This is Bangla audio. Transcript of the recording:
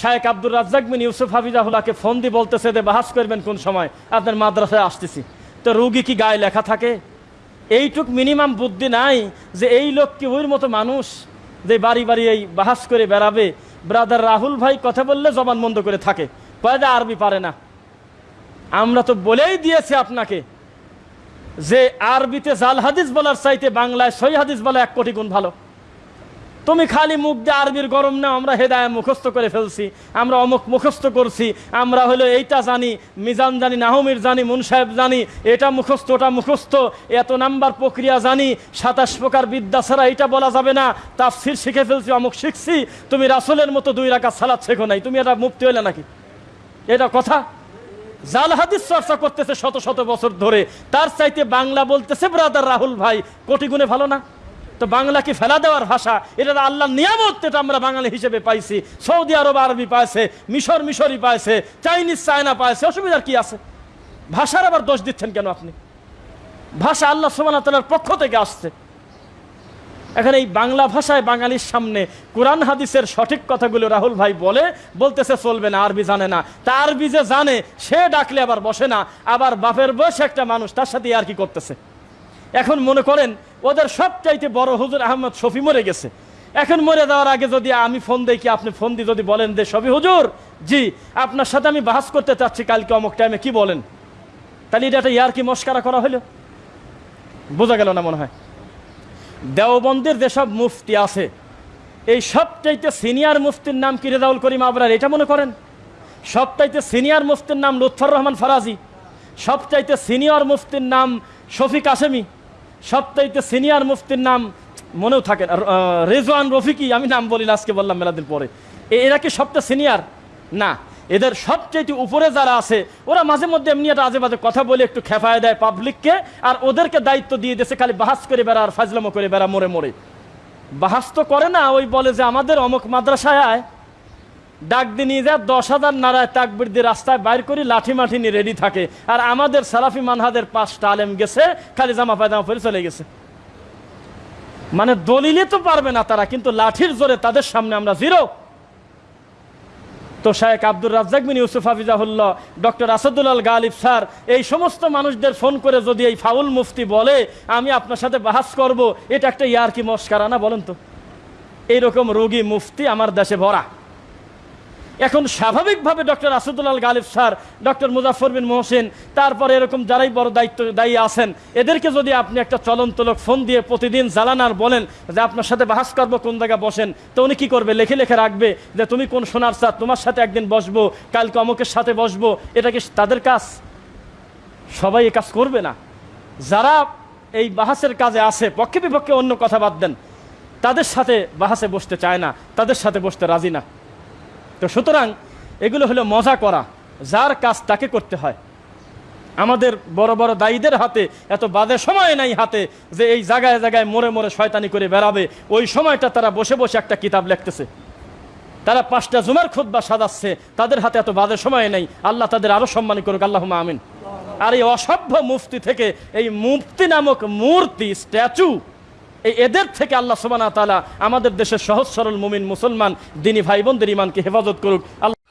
শায়েক আব্দুর রাজ্জাক বিন ইউসুফ হাফিজাহুল্লাহকে ফোন দিয়ে বলতেছে যে, বাহাস করবেন কোন সময়? আপনার মাদ্রাসায় আসতেছি। তো রুগী কি গায়ে লেখা থাকে? এইটুক মিনিমাম বুদ্ধি নাই যে, এই লোক কি ওইর মতো মানুষ যে, বাড়ি বাড়ি এই বাহাস করে বেড়াবে? ব্রাদার রাহুল ভাই কথা বললে জবান বন্ধ করে থাকে। কয়দা আরবি পারে না। আমরা তো বলেই দিয়েছি আপনাকে যে, আরবিতে জাল হাদিস বলার চাইতে বাংলায় সই হাদিস বলা এক কোটি গুণ ভালো। তুমি খালি মুখ দিয়ে আরবির গরম না আমরা হেদায় মুখস্থ করে ফেলছি, আমরা অমুক মুখস্থ করছি, আমরা হলো এইটা জানি, মিজান জানি, নাহমির জানি মুন সাহেব জানি, এটা মুখস্থ, ওটা মুখস্থ, এত নাম্বার প্রক্রিয়া জানি, সাতাশ প্রকার বিদ্যা ছাড়া এটা বলা যাবে না, তাফসির শিখে ফেলছি, অমুক শিখছি, তুমি রাসুলের মতো দুই রাখা সালাদ শেখো নাই, তুমি এটা মুক্তি হইলে নাকি? এটা কথা? জাল হাদিস চর্চা করতেছে শত শত বছর ধরে, তার চাইতে বাংলা বলতেছে ব্রাদার রাহুল ভাই, কোটি গুণে ভালো না? তো বাংলাকে ফেলা দেওয়ার ভাষা, এটা তো আল্লাহর নিয়ামত এটা আমরা বাঙালি হিসেবে পাইছি। সৌদি আরব আরবি পাইছে, মিশর মিশরি পাইছে, চাইনিজ চায়না পাইছে, অসুবিধার কি আছে? ভাষার আবার দোষ দিচ্ছেন কেন আপনি? ভাষা আল্লাহ সুবান তালার পক্ষ থেকে আসছে। এখন এই বাংলা ভাষায় বাঙালির সামনে কোরআন হাদিসের সঠিক কথাগুলো রাহুল ভাই বলে, বলতেছে চলবে না, আরবি জানে না। তা আরবি যে জানে, সে ডাকলে আবার বসে না, আবার বাপের বয়সে একটা মানুষ, তার সাথে আর কি করতেছে? এখন মনে করেন ওদের সবচাইতে বড় হুজুর আহমদ শফি মরে গেছে। এখন মরে যাওয়ার আগে যদি আমি ফোন দিই কি আপনি ফোন দিয়ে যদি বলেন যে, শফি হুজুর, জি, আপনার সাথে আমি বাহাস করতে চাচ্ছি কালকে অমুক টাইমে কি বলেন? তাহলে এটা একটা ইয়ার কি মস্কারা করা হলো? বোঝা গেল না মনে হয়। দেওবন্দের যেসব মুফতি আছে, এই সবচাইতে সিনিয়র মুফতির নাম কি রেজাউল করিম আবরার, এটা মনে করেন? সবচাইতে সিনিয়র মুফতির নাম লুৎফর রহমান ফরাজি, সবচাইতে সিনিয়র মুফতির নাম শফিক আসেমি সবচাইতে সিনিয়র মুফতির নাম মনেও থাকে না, রেজওয়ান রফিকি আমি নাম বলি আজকে বললাম মেলাদিন পরে। এরা কি সবচেয়ে সিনিয়র? না। এদের সবচেয়ে উপরে যারা আছে ওরা মাঝে মধ্যে এমনি একটা আজে বাজে কথা বলে একটু খেপায় দেয় পাবলিককে আর ওদেরকে দায়িত্ব দিয়ে দিয়েছে খালি বাহাস করে বেড়া আর ফাজলামো করে বেড়া মরে মরে বাহাস তো করে না ওই বলে যে আমাদের অমুক মাদ্রাসায় ডাক দিয়ে নিয়ে যায়, দশ হাজার নারায় তাকবির দিয়ে রাস্তায় বাইর করি, লাঠি মাঠি নিয়ে রেডি থাকে। আর আমাদের সালাফি মানহাদের পাঁচটা আলেম গেছে, খালি জামা পায়জামা পরে চলে গেছে। মানে দলিলে তো পারবে না তারা, কিন্তু লাঠির জোরে তাদের সামনে আমরা জিরো তো শায়েক আব্দুর রাজ্জাক বিন ইউসুফ হাফিজাহুল্লাহ, ডক্টর আসাদুল্লাল গালিব স্যার, এই সমস্ত মানুষদের ফোন করে যদি এই ফাউল মুফতি বলে, আমি আপনার সাথে বাহাস করব, এটা একটা ইয়ার কি মস্কারা না বলেন তো। এইরকম রোগী মুফতি আমার দেশে ভরা। এখন স্বাভাবিকভাবে doctor Asadullah Ghalib sir, doctor Muzaffar bin Mohsen, তারপরে এরকম যারাই বড় দায়িত্ব, দায়ী আছেন, এদেরকে যদি আপনি একটা চলন্ত লোক ফোন দিয়ে প্রতিদিন জ্বালানার বলেন যে আপনার সাথে বাহাস করব কোন জায়গায় বসেন, তো উনি কী করবে? লেখে লেখে রাখবে যে তুমি কোন সোনার স্যার তোমার সাথে একদিন বসবো, কালকে অমুকের সাথে বসবো, এটা কি তাদের কাজ? সবাই এ কাজ করবে না। যারা এই বাহাসের কাজে আছে, পক্ষে বিপক্ষে অন্য কথা বাদ দেন, তাদের সাথে বাহাসে বসতে চায় না, তাদের সাথে বসতে রাজি না। তো সুতরাং এগুলো হলো মজা করা, যার কাজ তাকে করতে হয়। আমাদের বড় বড় দায়ীদের হাতে এত বাদে সময় নাই হাতে যে এই জায়গায় জায়গায় মোড়ে মোড়ে শয়তানি করে বেড়াবে। ওই সময়টা তারা বসে বসে একটা কিতাব লিখতেছে। তারা পাঁচটা জুমার খুদ্া সাজাচ্ছে, তাদের হাতে এত বাদে সময় নেই। আল্লাহ তাদের আরও সম্মান করুক আল্লাহ আমিন। আর এই অসভ্য মুফতি থেকে এই মুফতি নামক মূর্তি, স্ট্যাচু এই এদের থেকে আল্লাহ সুবানা তালা আমাদের দেশের সহজ সরল মুমিন মুসলমান, দিনী ভাই বোনদের ইমানকে হেফাজত করুক। আল্লাহ